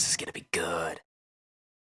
this is gonna be good.